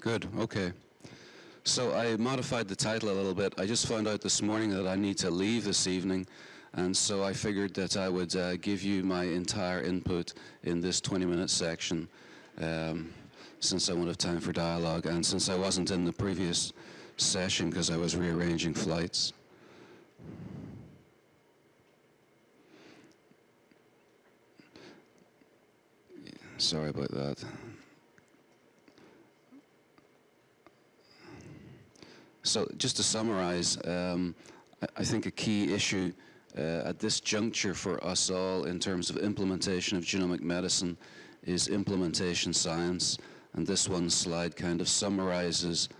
Good, okay. So I modified the title a little bit. I just found out this morning that I need to leave this evening, and so I figured that I would uh, give you my entire input in this 20-minute section, um, since I won't have time for dialogue, and since I wasn't in the previous session because I was rearranging flights. Sorry about that. So just to summarize, um, I, think a key issue uh, at this juncture for us all in terms of implementation of genomic medicine is implementation science. And this one slide kind of summarizes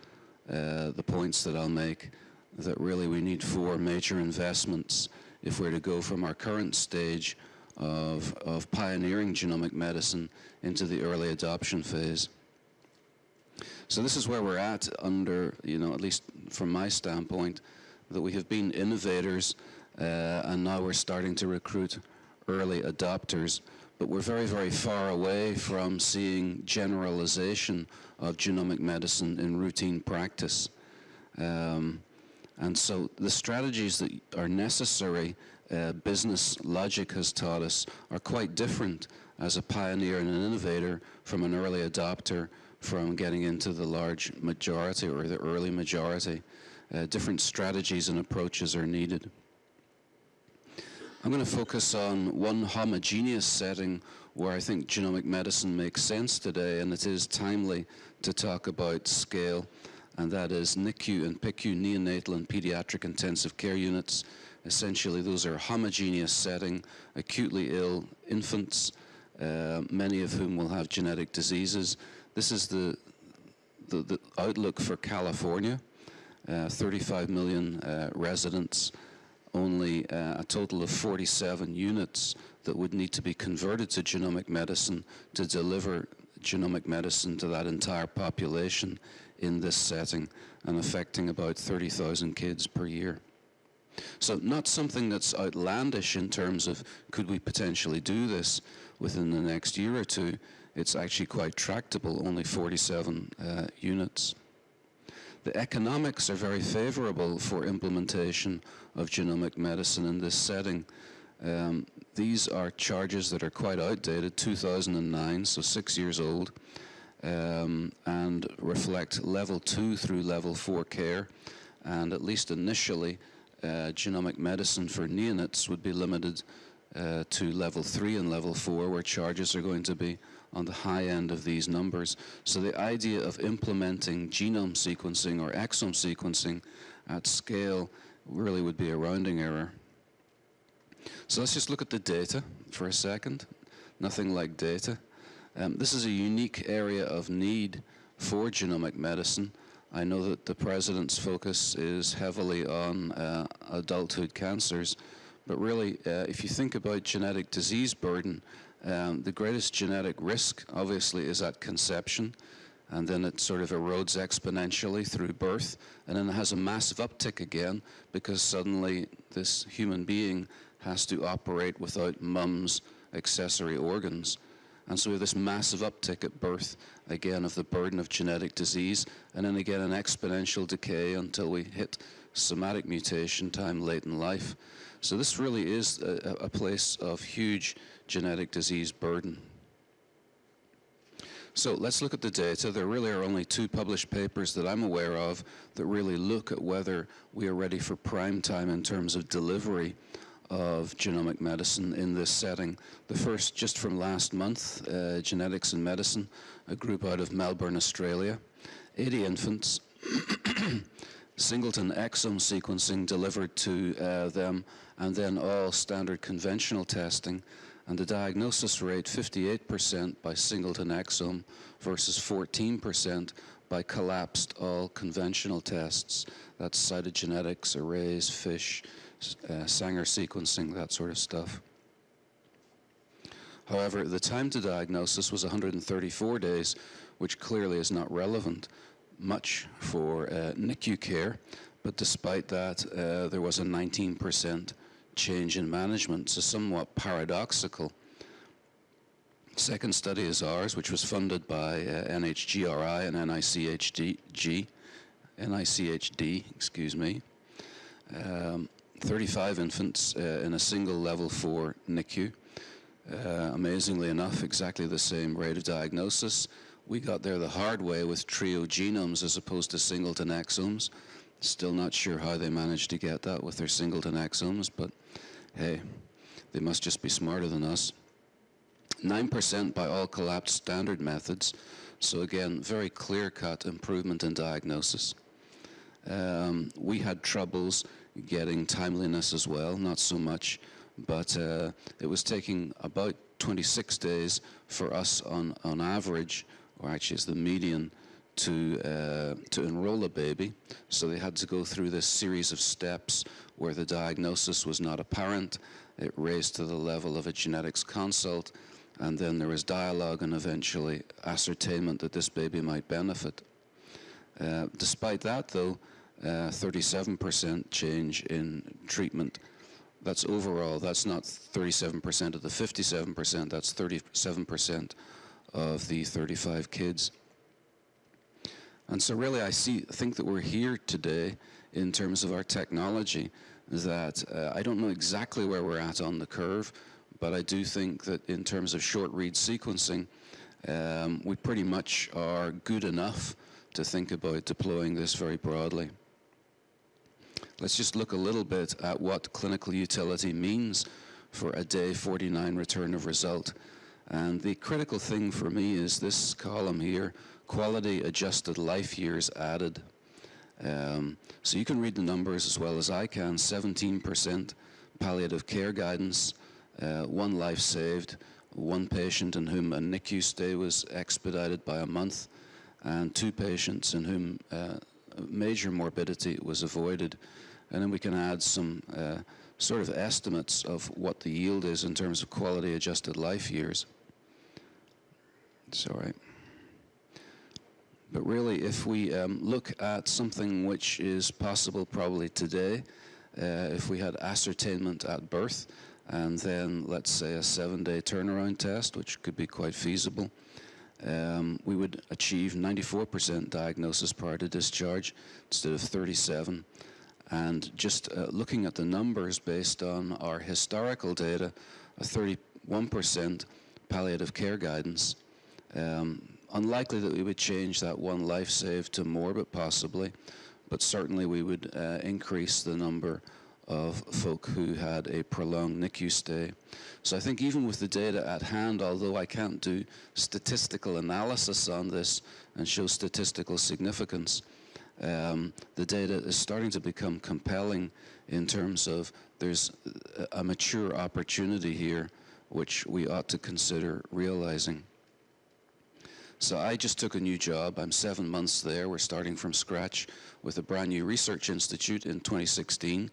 uh, the points that I'll make, that really we need four major investments if we're to go from our current stage of, of pioneering genomic medicine into the early adoption phase. So this is where we're at under, you know, at least from my standpoint, that we have been innovators uh, and now we're starting to recruit early adopters. But we're very, very far away from seeing generalization of genomic medicine in routine practice. Um, and so the strategies that are necessary, uh, business logic has taught us, are quite different as a pioneer and an innovator from an early adopter from getting into the large majority or the early majority. Uh, different strategies and approaches are needed. I'm going to focus on one homogeneous setting where I think genomic medicine makes sense today, and it is timely to talk about scale, and that is NICU and PICU, neonatal and pediatric intensive care units. Essentially, those are homogeneous setting, acutely ill infants, uh, many of whom will have genetic diseases, this is the, the, the outlook for California. Uh, 35 million uh, residents, only uh, a total of 47 units that would need to be converted to genomic medicine to deliver genomic medicine to that entire population in this setting and affecting about 30,000 kids per year. So not something that's outlandish in terms of could we potentially do this within the next year or two, it's actually quite tractable, only 47 uh, units. The economics are very favorable for implementation of genomic medicine in this setting. Um, these are charges that are quite outdated, 2009, so six years old, um, and reflect level two through level four care. And at least initially, uh, genomic medicine for neonates would be limited uh, to level three and level four, where charges are going to be on the high end of these numbers. So the idea of implementing genome sequencing or exome sequencing at scale really would be a rounding error. So let's just look at the data for a second. Nothing like data. Um, this is a unique area of need for genomic medicine. I know that the President's focus is heavily on uh, adulthood cancers, but really, uh, if you think about genetic disease burden, um, the greatest genetic risk, obviously, is at conception, and then it sort of erodes exponentially through birth, and then it has a massive uptick again because suddenly this human being has to operate without mum's accessory organs. And so we have this massive uptick at birth, again, of the burden of genetic disease, and then again an exponential decay until we hit somatic mutation time late in life. So this really is a, a place of huge genetic disease burden. So let's look at the data. There really are only two published papers that I'm aware of that really look at whether we are ready for prime time in terms of delivery of genomic medicine in this setting. The first just from last month, uh, Genetics and Medicine, a group out of Melbourne, Australia. 80 infants, singleton exome sequencing delivered to uh, them, and then all standard conventional testing and the diagnosis rate 58% by singleton exome versus 14% by collapsed all conventional tests. That's cytogenetics, arrays, FISH, uh, Sanger sequencing, that sort of stuff. However, the time to diagnosis was 134 days, which clearly is not relevant much for uh, NICU care, but despite that, uh, there was a 19% change in management, so somewhat paradoxical. Second study is ours, which was funded by uh, NHGRI and NICHD, NICHD, excuse me. Um, 35 infants uh, in a single level 4 NICU. Uh, amazingly enough, exactly the same rate of diagnosis. We got there the hard way with trio genomes as opposed to singleton exomes. Still not sure how they managed to get that with their singleton exomes, but hey, they must just be smarter than us. 9% by all collapsed standard methods. So again, very clear-cut improvement in diagnosis. Um, we had troubles getting timeliness as well, not so much, but uh, it was taking about 26 days for us on, on average, or actually it's the median, to, uh, to enroll a baby. So they had to go through this series of steps where the diagnosis was not apparent, it raised to the level of a genetics consult, and then there was dialogue and eventually ascertainment that this baby might benefit. Uh, despite that, though, 37% uh, change in treatment. That's overall, that's not 37% of the 57%, that's 37% of the 35 kids. And so really I see, think that we're here today in terms of our technology that uh, I don't know exactly where we're at on the curve, but I do think that in terms of short read sequencing, um, we pretty much are good enough to think about deploying this very broadly. Let's just look a little bit at what clinical utility means for a day 49 return of result. And the critical thing for me is this column here, quality adjusted life years added. Um, so you can read the numbers as well as I can, 17% palliative care guidance, uh, one life saved, one patient in whom a NICU stay was expedited by a month, and two patients in whom uh, major morbidity was avoided and then we can add some uh, sort of estimates of what the yield is in terms of quality adjusted life years. It's all right. But really, if we um, look at something which is possible probably today, uh, if we had ascertainment at birth, and then let's say a seven-day turnaround test, which could be quite feasible, um, we would achieve 94% diagnosis prior to discharge instead of 37. And just uh, looking at the numbers based on our historical data, a 31% palliative care guidance, um, unlikely that we would change that one life saved to more, but possibly, but certainly we would uh, increase the number of folk who had a prolonged NICU stay. So I think even with the data at hand, although I can't do statistical analysis on this and show statistical significance, um, the data is starting to become compelling in terms of there's a mature opportunity here which we ought to consider realizing. So I just took a new job. I'm seven months there. We're starting from scratch with a brand new research institute in 2016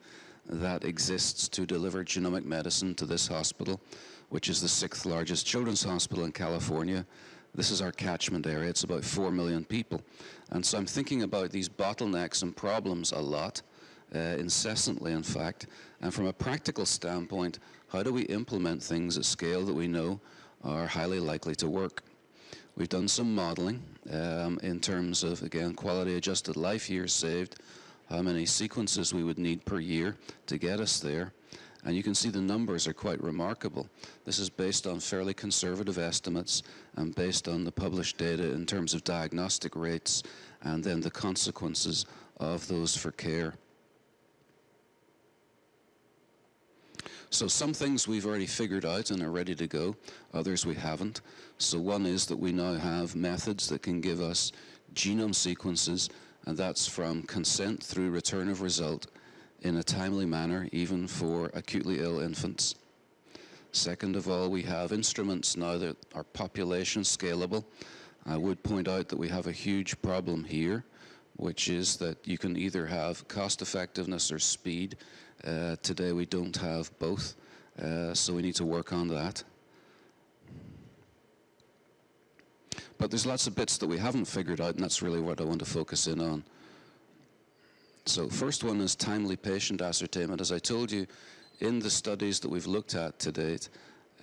that exists to deliver genomic medicine to this hospital, which is the sixth largest children's hospital in California this is our catchment area. It's about 4 million people. And so I'm thinking about these bottlenecks and problems a lot, uh, incessantly, in fact. And from a practical standpoint, how do we implement things at scale that we know are highly likely to work? We've done some modeling um, in terms of, again, quality adjusted life years saved, how many sequences we would need per year to get us there. And you can see the numbers are quite remarkable. This is based on fairly conservative estimates and based on the published data in terms of diagnostic rates and then the consequences of those for care. So some things we've already figured out and are ready to go, others we haven't. So one is that we now have methods that can give us genome sequences, and that's from consent through return of result in a timely manner, even for acutely ill infants. Second of all, we have instruments now that are population scalable. I would point out that we have a huge problem here, which is that you can either have cost effectiveness or speed. Uh, today we don't have both, uh, so we need to work on that. But there's lots of bits that we haven't figured out, and that's really what I want to focus in on. So first one is timely patient ascertainment. As I told you, in the studies that we've looked at to date,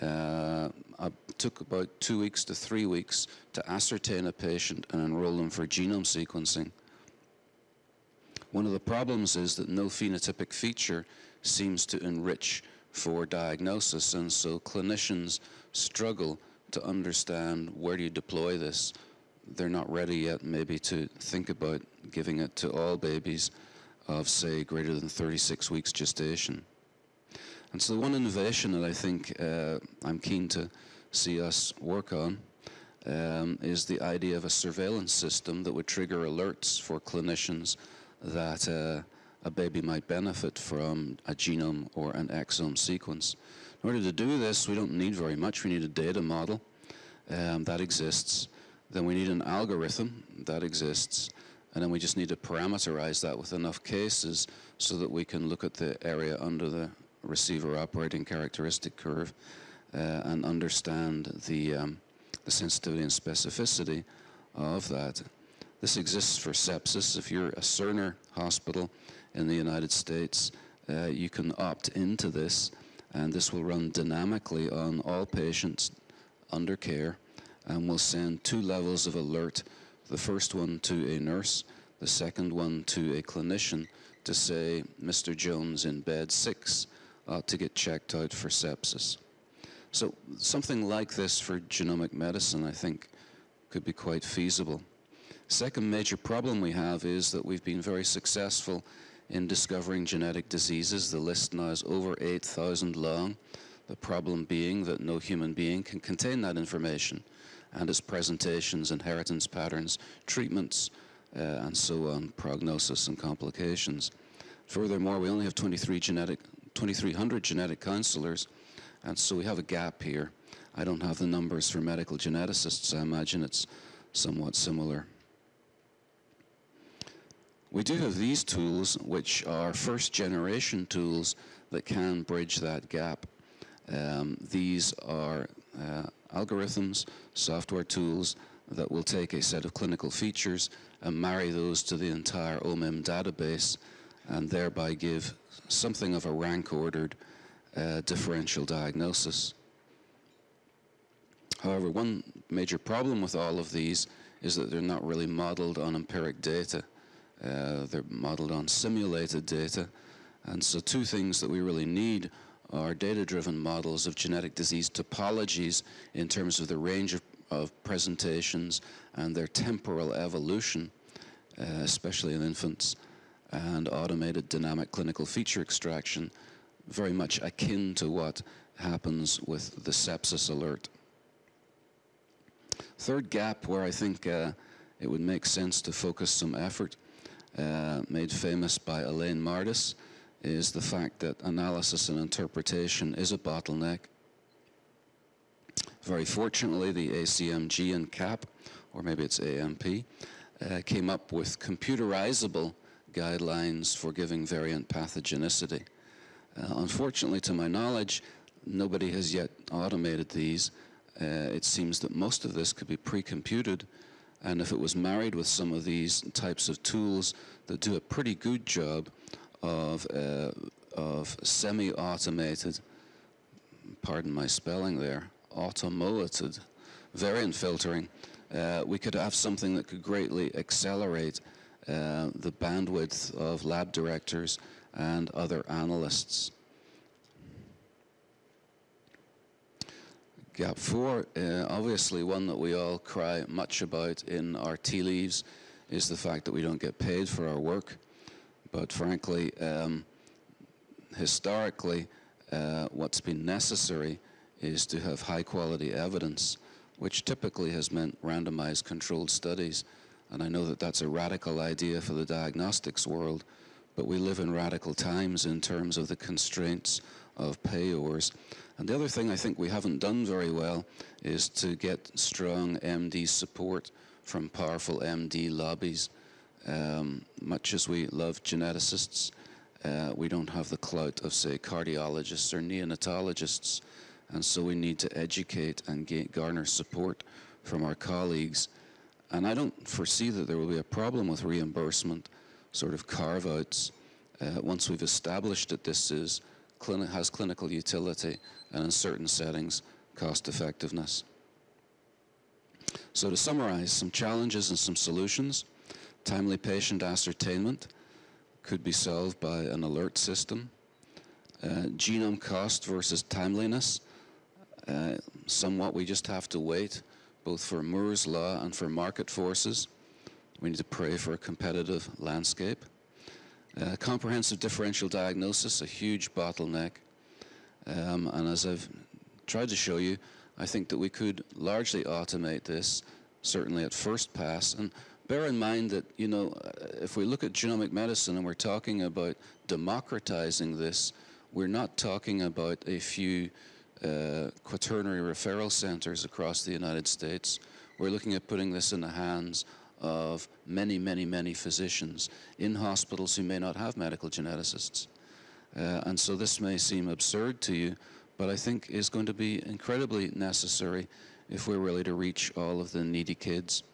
Uh, I took about two weeks to three weeks to ascertain a patient and enroll them for genome sequencing. One of the problems is that no phenotypic feature seems to enrich for diagnosis, and so clinicians struggle to understand where do you deploy this. They're not ready yet maybe to think about giving it to all babies of, say, greater than 36 weeks gestation. And so one innovation that I think uh, I'm keen to see us work on um, is the idea of a surveillance system that would trigger alerts for clinicians that uh, a baby might benefit from a genome or an exome sequence. In order to do this, we don't need very much. We need a data model um, that exists. Then we need an algorithm that exists. And then we just need to parameterize that with enough cases so that we can look at the area under the receiver operating characteristic curve uh, and understand the, um, the sensitivity and specificity of that. This exists for sepsis. If you're a Cerner hospital in the United States, uh, you can opt into this, and this will run dynamically on all patients under care, and will send two levels of alert. The first one to a nurse, the second one to a clinician to say, Mr. Jones in bed six ought to get checked out for sepsis. So something like this for genomic medicine, I think, could be quite feasible. Second major problem we have is that we've been very successful in discovering genetic diseases. The list now is over 8,000 long. The problem being that no human being can contain that information and its presentations, inheritance patterns, treatments, uh, and so on, prognosis and complications. Furthermore, we only have 23 genetic, 2,300 genetic counselors, and so we have a gap here. I don't have the numbers for medical geneticists. I imagine it's somewhat similar. We do have these tools, which are first generation tools that can bridge that gap. Um, these are uh, algorithms, software tools that will take a set of clinical features and marry those to the entire OMIM database and thereby give something of a rank-ordered uh, differential diagnosis. However, one major problem with all of these is that they're not really modeled on empiric data. Uh, they're modeled on simulated data. And so two things that we really need are data-driven models of genetic disease topologies in terms of the range of, of presentations and their temporal evolution, uh, especially in infants, and automated dynamic clinical feature extraction, very much akin to what happens with the sepsis alert. Third gap where I think uh, it would make sense to focus some effort uh, made famous by Elaine Mardis is the fact that analysis and interpretation is a bottleneck. Very fortunately, the ACMG and CAP, or maybe it's AMP, uh, came up with computerizable guidelines for giving variant pathogenicity. Uh, unfortunately, to my knowledge, nobody has yet automated these. Uh, it seems that most of this could be pre-computed and if it was married with some of these types of tools that do a pretty good job of, uh, of semi-automated, pardon my spelling there, automated variant filtering, uh, we could have something that could greatly accelerate uh, the bandwidth of lab directors and other analysts. Gap four, uh, obviously one that we all cry much about in our tea leaves is the fact that we don't get paid for our work. But frankly, um, historically, uh, what's been necessary is to have high quality evidence, which typically has meant randomized controlled studies. And I know that that's a radical idea for the diagnostics world, but we live in radical times in terms of the constraints of payors. And the other thing I think we haven't done very well is to get strong MD support from powerful MD lobbies. Um, much as we love geneticists, uh, we don't have the clout of, say, cardiologists or neonatologists. And so we need to educate and garner support from our colleagues. And I don't foresee that there will be a problem with reimbursement, sort of carve-outs. Uh, once we've established that this is has clinical utility, and in certain settings, cost effectiveness. So to summarize, some challenges and some solutions. Timely patient ascertainment could be solved by an alert system. Uh, genome cost versus timeliness. Uh, somewhat we just have to wait, both for Moore's law and for market forces. We need to pray for a competitive landscape. Uh, comprehensive differential diagnosis, a huge bottleneck. Um, and as I've tried to show you, I think that we could largely automate this, certainly at first pass. And bear in mind that, you know, uh, if we look at genomic medicine and we're talking about democratizing this, we're not talking about a few uh, quaternary referral centers across the United States. We're looking at putting this in the hands of many, many, many physicians in hospitals who may not have medical geneticists. Uh, and so this may seem absurd to you, but I think is going to be incredibly necessary if we're really to reach all of the needy kids.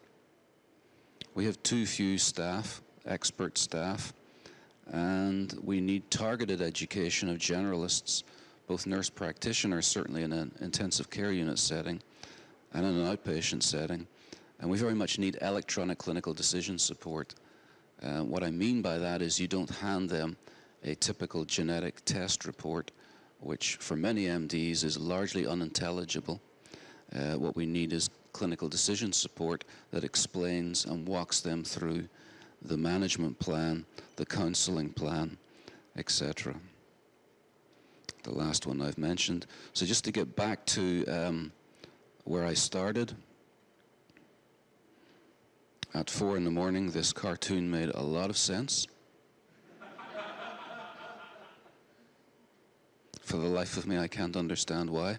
We have too few staff, expert staff, and we need targeted education of generalists, both nurse practitioners, certainly in an intensive care unit setting, and in an outpatient setting. And we very much need electronic clinical decision support. Uh, what I mean by that is you don't hand them a typical genetic test report, which for many MDs is largely unintelligible. Uh, what we need is clinical decision support that explains and walks them through the management plan, the counseling plan, etc. The last one I've mentioned. So just to get back to um, where I started, at four in the morning, this cartoon made a lot of sense. For the life of me, I can't understand why.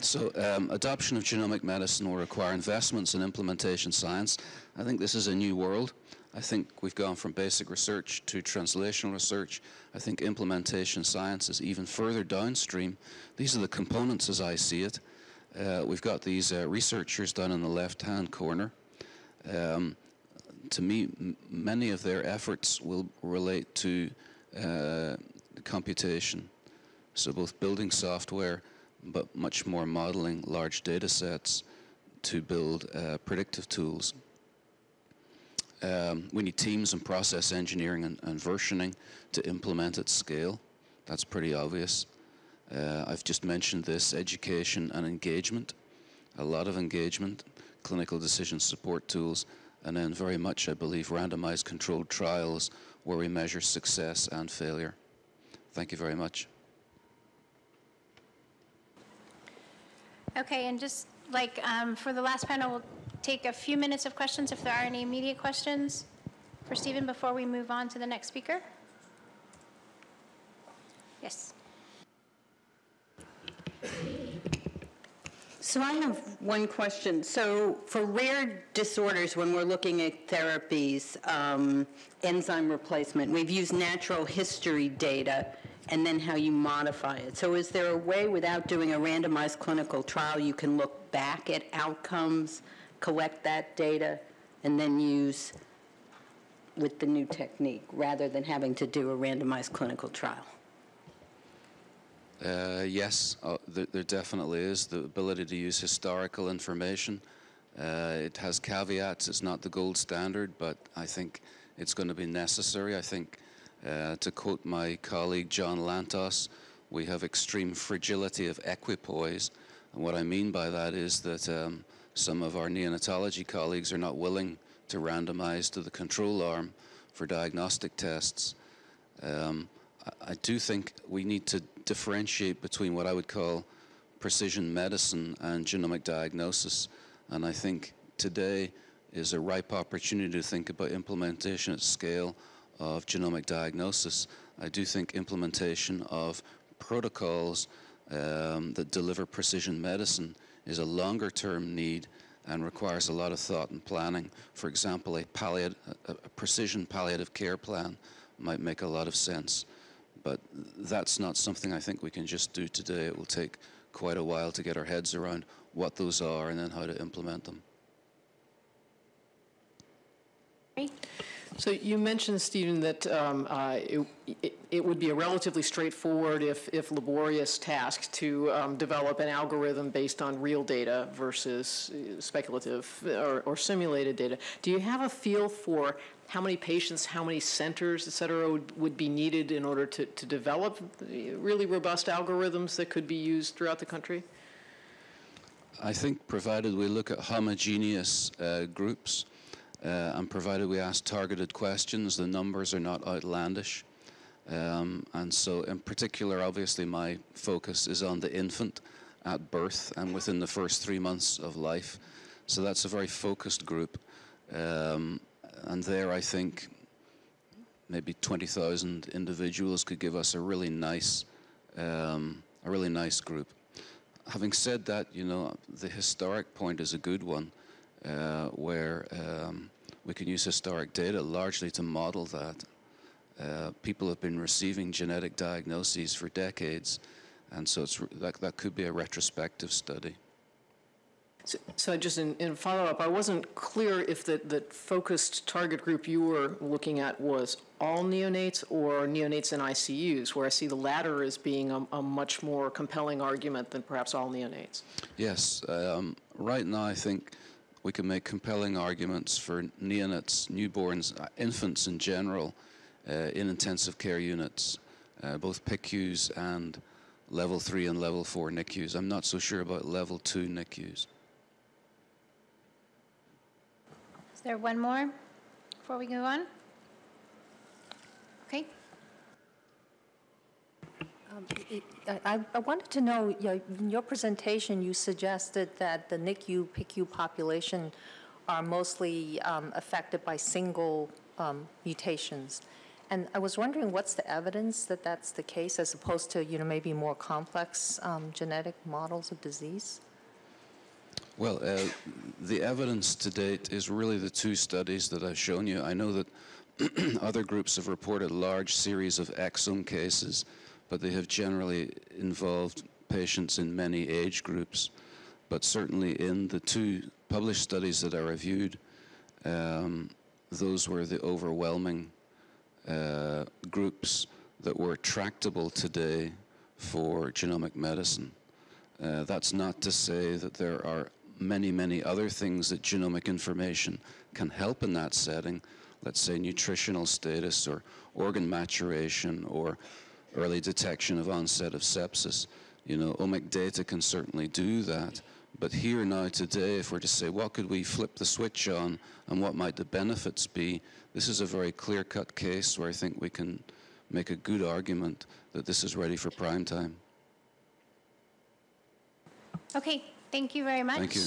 So, um, adoption of genomic medicine will require investments in implementation science. I think this is a new world. I think we've gone from basic research to translational research. I think implementation science is even further downstream. These are the components as I see it. Uh, we've got these uh, researchers down in the left-hand corner. Um, to me, many of their efforts will relate to uh, computation. So both building software, but much more modeling large data sets to build uh, predictive tools. Um, we need teams and process engineering and, and, versioning to implement at scale. That's pretty obvious. Uh, I've just mentioned this, education and engagement. A lot of engagement, clinical decision support tools, and then very much, I believe, randomized controlled trials where we measure success and failure. Thank you very much. Okay, and just like um, for the last panel, we'll take a few minutes of questions if there are any immediate questions for Stephen before we move on to the next speaker. Yes. So I have one question. So for rare disorders, when we're looking at therapies, um, enzyme replacement, we've used natural history data and then how you modify it. So is there a way without doing a randomized clinical trial you can look back at outcomes, collect that data, and then use with the new technique rather than having to do a randomized clinical trial? Uh, yes, uh, there, there, definitely is the ability to use historical information. Uh, it has caveats. It's not the gold standard, but I think it's going to be necessary. I think uh, to quote my colleague John Lantos, we have extreme fragility of equipoise. And what I mean by that is that um, some of our neonatology colleagues are not willing to randomize to the control arm for diagnostic tests. Um, I, do think we need to differentiate between what I would call precision medicine and genomic diagnosis. And I think today is a ripe opportunity to think about implementation at scale of genomic diagnosis, I do think implementation of protocols um, that deliver precision medicine is a longer term need and requires a lot of thought and planning. For example, a, a precision palliative care plan might make a lot of sense. But that's not something I think we can just do today. It will take quite a while to get our heads around what those are and then how to implement them. So you mentioned, Stephen, that um, uh, it, it- it would be a relatively straightforward, if, if laborious task to um, develop an algorithm based on real data versus uh, speculative or, or simulated data. Do you have a feel for how many patients, how many centers, et cetera, would, would be needed in order to, to develop really robust algorithms that could be used throughout the country? I think provided we look at homogeneous uh, groups uh, and provided we ask targeted questions, the numbers are not outlandish. Um, and so, in particular, obviously, my focus is on the infant at birth and within the first three months of life. So, that's a very focused group. Um, and there, I think maybe 20,000 individuals could give us a really nice, um, a really nice group. Having said that, you know, the historic point is a good one, where um, we can use historic data largely to model that. Uh, people have been receiving genetic diagnoses for decades, and so it's, that, that could be a retrospective study. So- So just in, in follow-up, I wasn't clear if the, the focused target group you were looking at was all neonates or neonates in ICUs, where I see the latter as being a, a much more compelling argument than perhaps all neonates. Yes, um, right now I think we can make compelling arguments for neonates, newborns, uh, infants in general, uh, in intensive care units, uh, both PICUs and level 3 and level 4 NICUs. I'm not so sure about level 2 NICUs. Is there one more before we move on? Okay. It- I I wanted to know, you know, in your presentation, you suggested that the NICU, PICU population are mostly um, affected by single um, mutations. And I was wondering, what's the evidence that that's the case, as opposed to, you know, maybe more complex um, genetic models of disease? Well, uh, the evidence to date is really the two studies that I've shown you. I know that other groups have reported large series of exome cases, but they have generally involved patients in many age groups. But certainly in the two published studies that I reviewed, um, those were the overwhelming uh, groups that were tractable today for genomic medicine. Uh, that's not to say that there are many, many other things that genomic information can help in that setting. Let's say nutritional status or organ maturation or early detection of onset of sepsis. You know, omic data can certainly do that. But here now today, if we're to say what could we flip the switch on and what might the benefits be, this is a very clear-cut case where I think we can make a good argument that this is ready for prime time. Okay, thank you very much. Thank you.